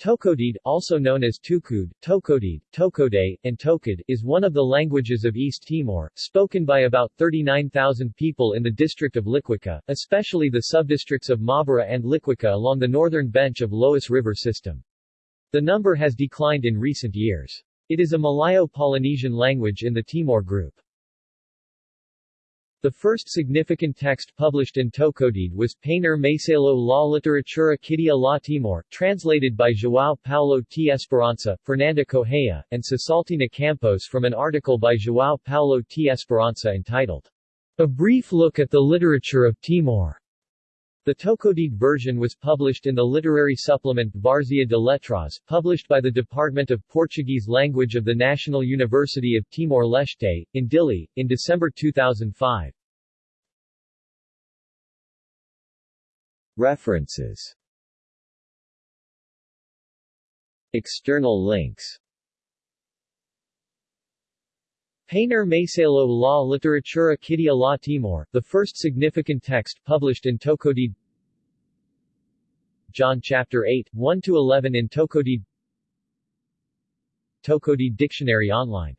Tocodede, also known as Tukud, Tocodede, Tokode, and Tokod, is one of the languages of East Timor, spoken by about 39,000 people in the district of Liquica, especially the subdistricts of Maubara and Liquica along the northern bench of Lois River system. The number has declined in recent years. It is a Malayo-Polynesian language in the Timor group. The first significant text published in Tocodede was Painter Masalo La Literatura Kidia La Timor, translated by João Paulo T. Esperança, Fernanda Correia, and Cesaltina Campos from an article by João Paulo T. Esperança entitled, A Brief Look at the Literature of Timor. The Tocodede version was published in the literary supplement Várzea de Letras, published by the Department of Portuguese Language of the National University of Timor-Leste, in Dili, in December 2005. References External links Painter Masalo La Literatura Kidia La Timor, the first significant text published in Tocodede John chapter 8, 1 to 11 in Tokodi Tocodede Dictionary Online